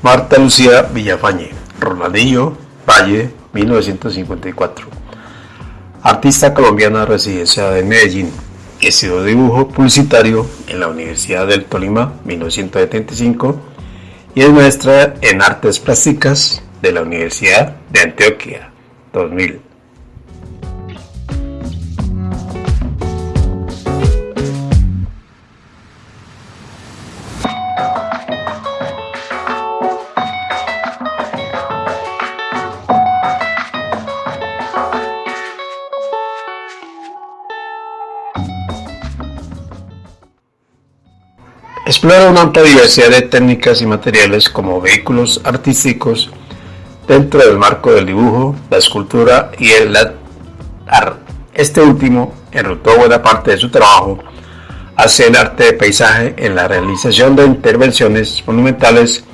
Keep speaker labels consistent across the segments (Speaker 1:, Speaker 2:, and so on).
Speaker 1: Marta Lucía Villafañe, Rolandillo, Valle, 1954. Artista colombiana residenciada en Medellín. Estudió dibujo publicitario en la Universidad del Tolima, 1975, y es maestra en artes plásticas de la Universidad de Antioquia, 2000. Explora una amplia diversidad de técnicas y materiales como vehículos artísticos dentro del marco del dibujo, la escultura y el art. Este último enrutó buena parte de su trabajo hacia el arte de paisaje en la realización de intervenciones monumentales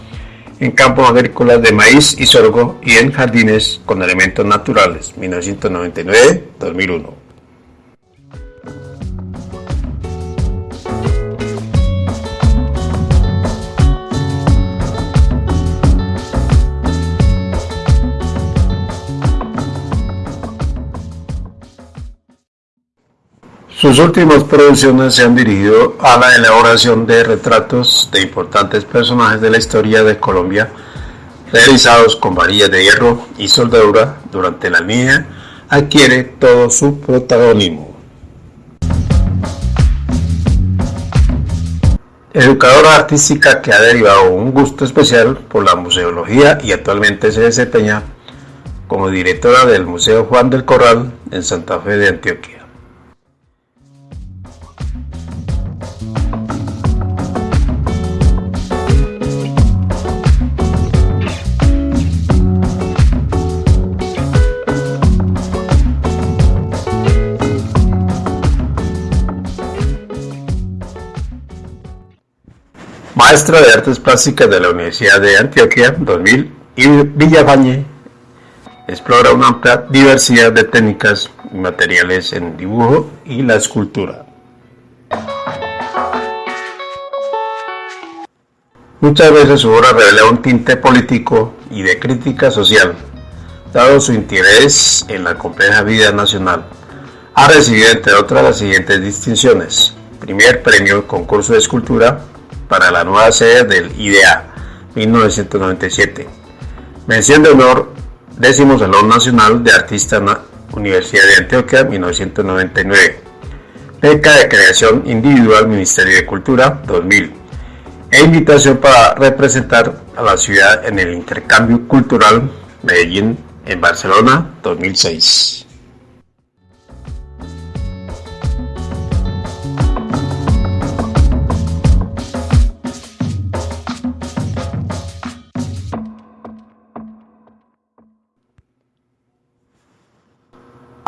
Speaker 1: en campos agrícolas de maíz y sorgo y en jardines con elementos naturales, 1999-2001. Sus últimas producciones se han dirigido a la elaboración de retratos de importantes personajes de la historia de Colombia, realizados con varillas de hierro y soldadura durante la línea, adquiere todo su protagonismo. Educadora artística que ha derivado un gusto especial por la museología y actualmente se desempeña como directora del Museo Juan del Corral en Santa Fe de Antioquia. Maestra de Artes Plásticas de la Universidad de Antioquia 2000 y Villafañe explora una amplia diversidad de técnicas y materiales en dibujo y la escultura. Muchas veces su obra revela un tinte político y de crítica social, dado su interés en la compleja vida nacional. Ha recibido entre otras las siguientes distinciones. Primer premio concurso de escultura para la nueva sede del IDEA 1997. Mención de honor, décimo Salón Nacional de Artistas Universidad de Antioquia 1999. Beca de Creación Individual Ministerio de Cultura 2000. E invitación para representar a la ciudad en el intercambio cultural Medellín en Barcelona 2006.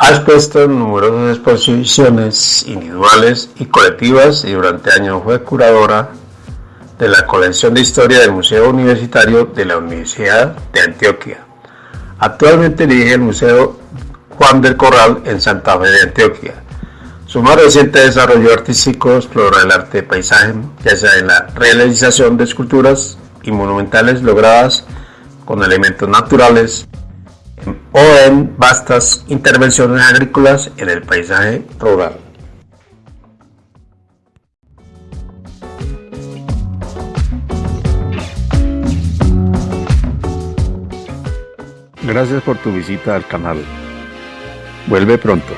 Speaker 1: Ha expuesto numerosas exposiciones individuales y colectivas y durante años fue curadora de la colección de historia del Museo Universitario de la Universidad de Antioquia. Actualmente dirige el Museo Juan del Corral en Santa Fe de Antioquia. Su más reciente desarrollo artístico explora el arte de paisaje, ya sea en la realización de esculturas y monumentales logradas con elementos naturales o en vastas intervenciones agrícolas en el paisaje rural. Gracias por tu visita al canal. Vuelve pronto.